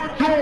What?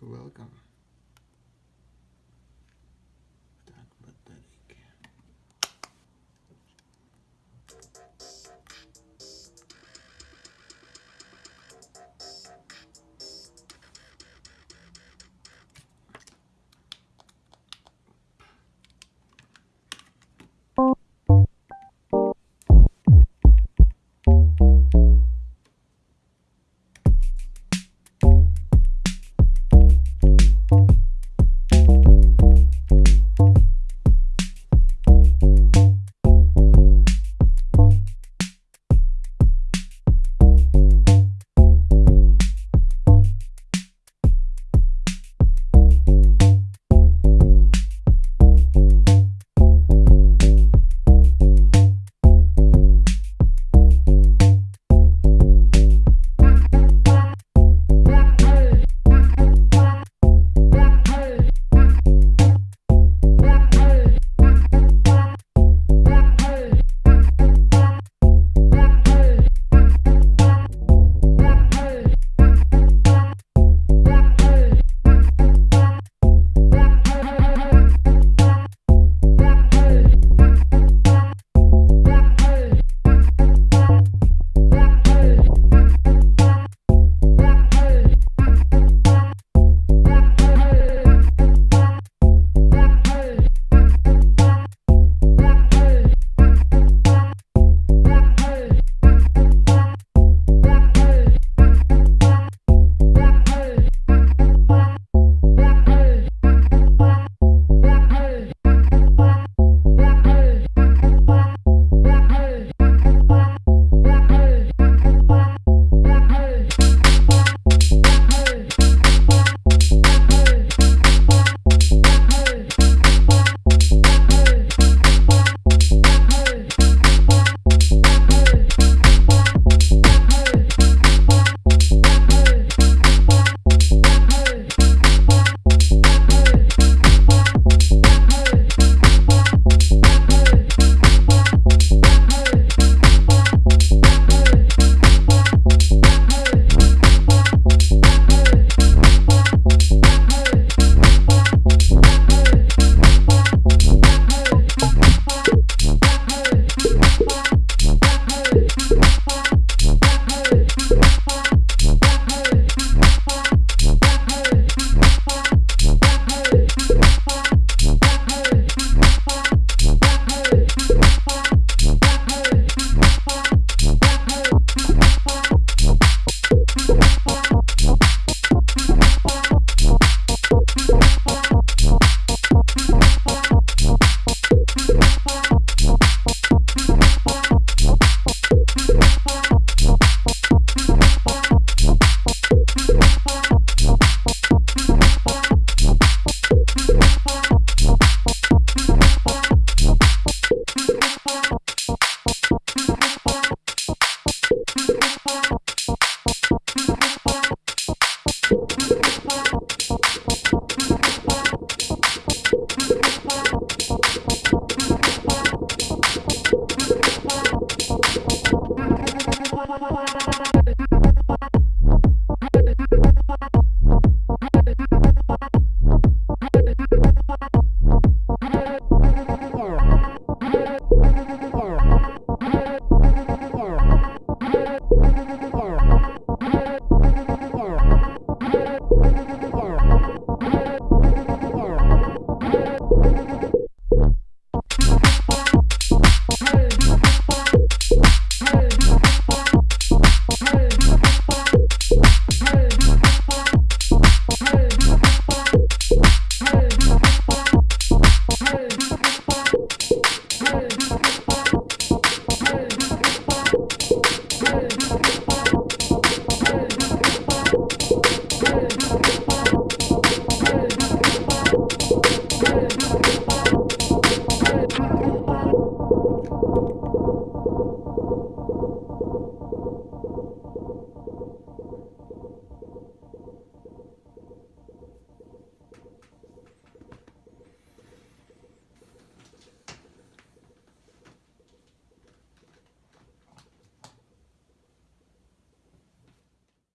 Welcome.